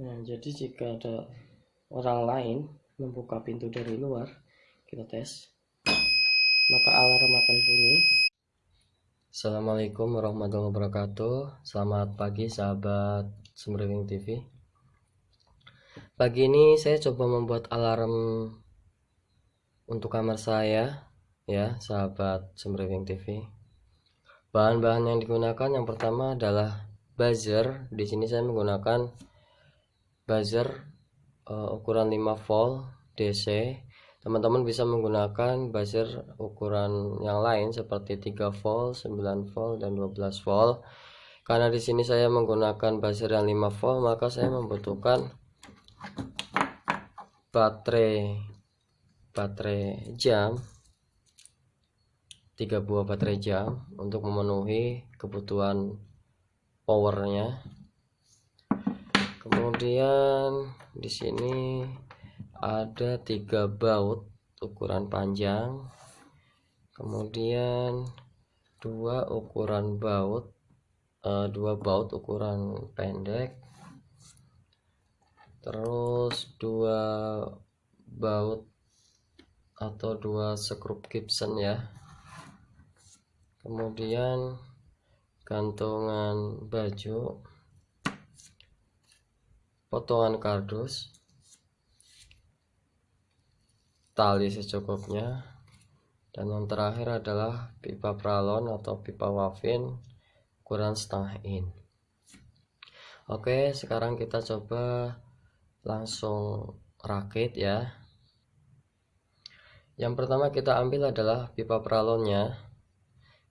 Nah, jadi jika ada orang lain membuka pintu dari luar, kita tes, maka alarm akan bunyi. Assalamualaikum warahmatullahi wabarakatuh. Selamat pagi sahabat Semrewing TV. Pagi ini saya coba membuat alarm untuk kamar saya, ya sahabat Semrewing TV. Bahan-bahan yang digunakan yang pertama adalah buzzer. Di sini saya menggunakan buzzer uh, ukuran 5 volt DC teman-teman bisa menggunakan buzzer ukuran yang lain seperti 3 volt 9 volt dan 12 volt. Karena di sini saya menggunakan buzzer yang 5 volt maka saya membutuhkan baterai baterai jam tiga buah baterai jam untuk memenuhi kebutuhan powernya kemudian di sini ada tiga baut ukuran panjang. Kemudian dua ukuran baut uh, dua baut ukuran pendek. Terus dua baut atau dua skrup Gibson ya. Kemudian gantungan baju potongan kardus. Tali secukupnya. Dan yang terakhir adalah pipa pralon atau pipa wafin ukuran setengah in. Oke sekarang kita coba langsung rakit ya. Yang pertama kita ambil adalah pipa pralonnya.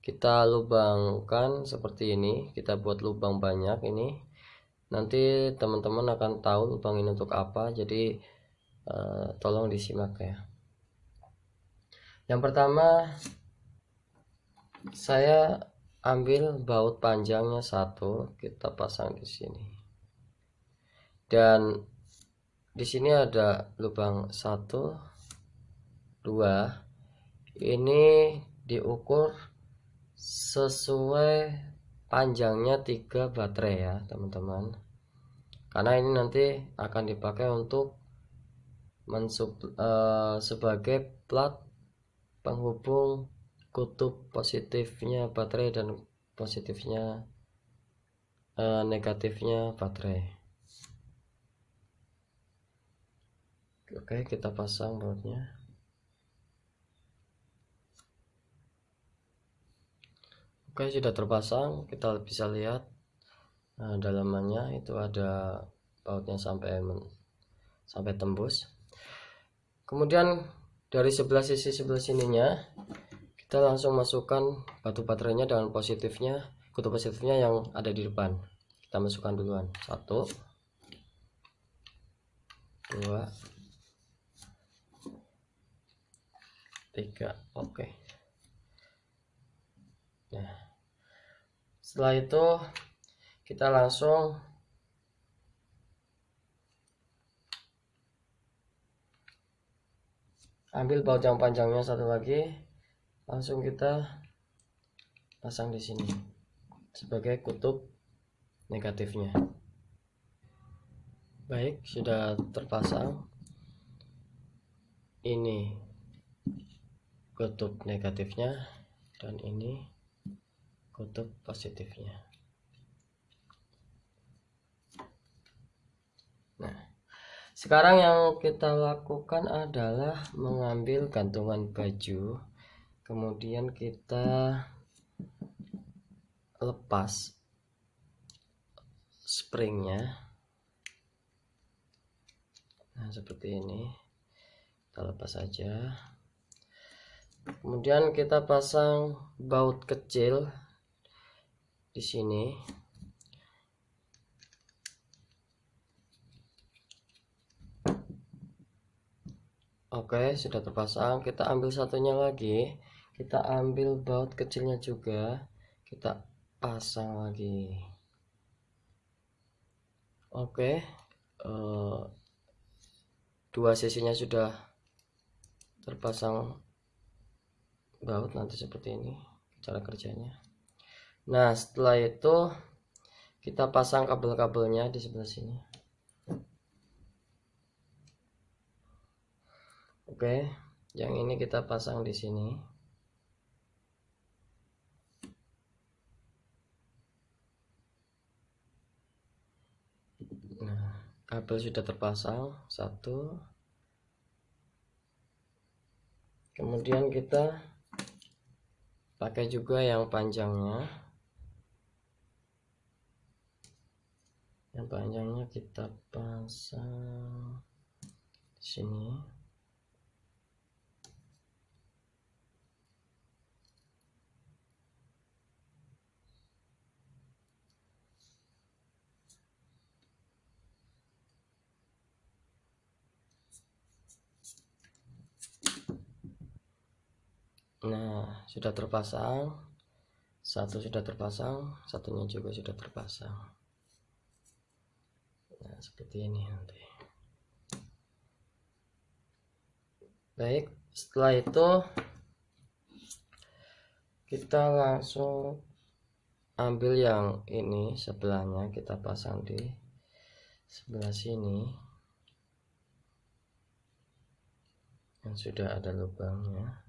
Kita lubangkan seperti ini kita buat lubang banyak ini nanti teman-teman akan tahu lubang ini untuk apa jadi uh, tolong disimak ya. Yang pertama saya ambil baut panjangnya satu kita pasang di sini. Dan di sini ada lubang satu dua. Ini diukur sesuai panjangnya tiga baterai ya teman-teman. Karena ini nanti akan dipakai untuk mensub uh, sebagai plat penghubung kutub positifnya baterai dan positifnya uh, negatifnya baterai. Oke kita pasang bautnya Oke sudah terpasang kita bisa lihat nah, dalamannya. Itu ada bautnya sampai sampai tembus. Kemudian dari sebelah sisi sebelah sininya kita langsung masukkan batu baterainya dengan positifnya kutub positifnya yang ada di depan. Kita masukkan duluan. Satu dua tiga. Oke. okay. Nah, setelah itu kita langsung ambil baut yang panjangnya satu lagi, langsung kita pasang di sini sebagai kutub negatifnya. Baik, sudah terpasang. Ini kutub negatifnya dan ini kutub positifnya. Nah sekarang yang kita lakukan adalah mengambil gantungan baju kemudian kita lepas springnya. Nah seperti ini. Kita lepas saja kemudian kita pasang baut kecil di sini. Oke sudah terpasang. Kita ambil satunya lagi. Kita ambil baut kecilnya juga. Kita pasang lagi. Oke uh, dua sisinya sudah terpasang baut nanti seperti ini cara kerjanya nah setelah itu kita pasang kabel-kabelnya di sebelah sini. Oke yang ini kita pasang di sini. Nah kabel sudah terpasang satu. Kemudian kita pakai juga yang panjangnya. Yang panjangnya kita pasang di sini Nah, sudah terpasang. Satu sudah terpasang, satunya juga sudah terpasang. Seperti ini nanti. Baik, setelah itu kita langsung ambil yang ini sebelahnya kita pasang di sebelah sini. Yang sudah ada lubangnya.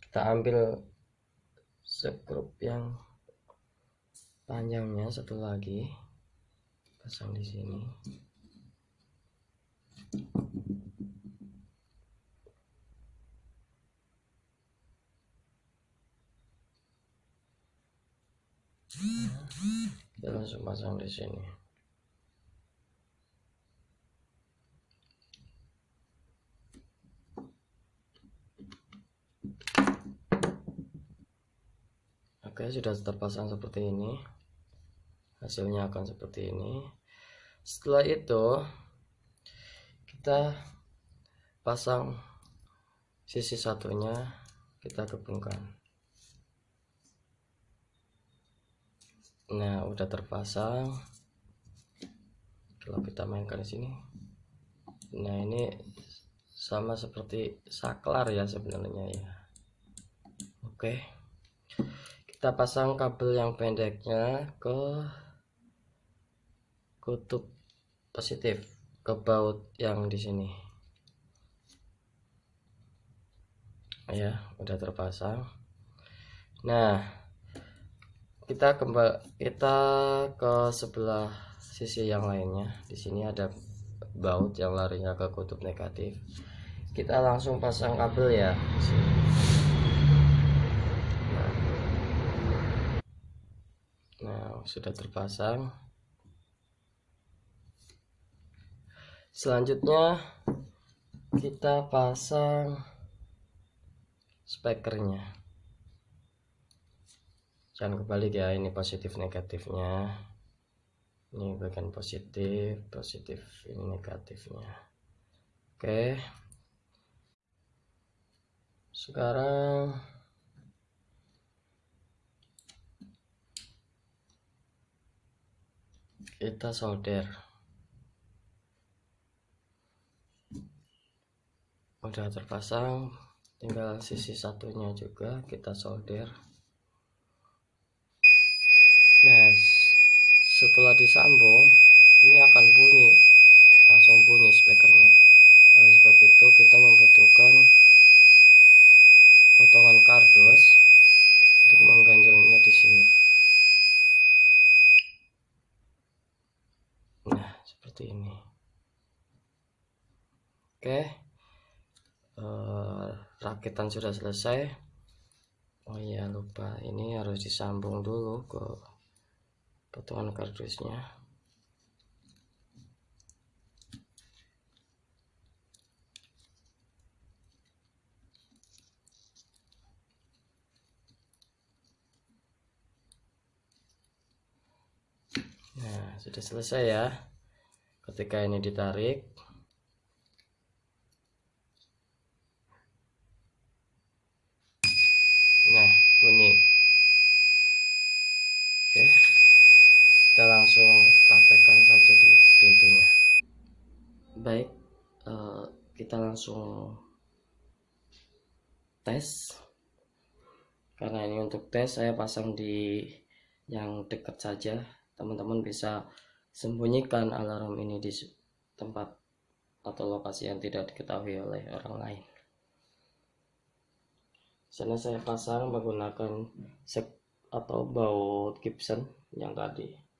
Kita ambil sekrup yang panjangnya satu lagi pasang di sini. Kita langsung pasang di sini. Oke sudah terpasang seperti ini hasilnya akan seperti ini. Setelah itu kita pasang sisi satunya kita gabungkan. Nah udah terpasang. Kalau kita mainkan di sini. Nah ini sama seperti saklar ya sebenarnya ya. Oke. Kita pasang kabel yang pendeknya ke kutub positif ke baut yang di sini. Ya udah terpasang. Nah kita kembali kita ke sebelah sisi yang lainnya. Di sini ada baut yang larinya ke kutub negatif. Kita langsung pasang kabel ya. Sudah terpasang selanjutnya kita pasang spekernya jangan kebalik ya ini positif negatifnya. Ini bagian positif positif ini negatifnya. Oke. Sekarang kita solder udah terpasang tinggal sisi satunya juga kita solder. Nah setelah disambung ini akan bunyi langsung bunyi speakernya. Oleh sebab itu kita membutuhkan potongan kardus untuk mengganjilnya di sini. Seperti ini. Oke uh, rakitan sudah selesai. Oh iya lupa. Ini harus disambung dulu ke potongan kardusnya. Nah, sudah selesai ya. Ketika ini ditarik nah bunyi oke kita langsung praktekkan saja di pintunya. Baik uh, kita langsung tes. Karena ini untuk tes saya pasang di yang dekat saja. Teman-teman bisa sembunyikan alarm ini di tempat atau lokasi yang tidak diketahui oleh orang lain. Sana saya pasang menggunakan sek atau baut Gibson yang tadi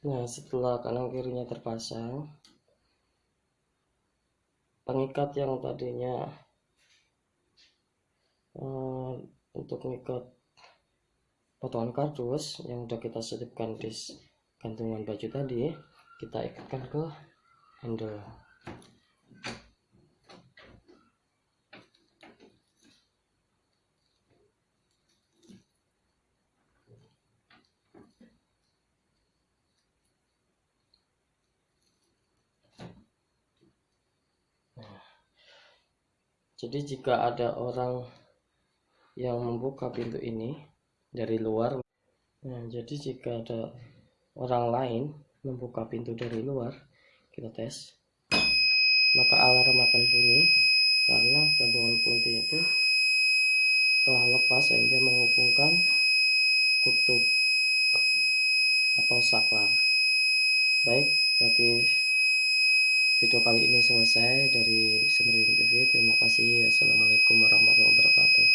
Nah, setelah kanan kirinya terpasang, pengikat yang tadinya uh, untuk mengikat potongan kardus yang sudah kita selipkan di gantungan baju tadi, kita ikatkan ke handle. Jadi jika ada orang yang membuka pintu ini dari luar, nah jadi jika ada orang lain membuka pintu dari luar, kita tes, maka alarm akan bunyi karena gantungan kunci itu telah lepas sehingga menghubungkan kutub atau saklar. Baik, berarti video kali ini selesai dari Semering TV terima kasih. Assalamualaikum warahmatullahi wabarakatuh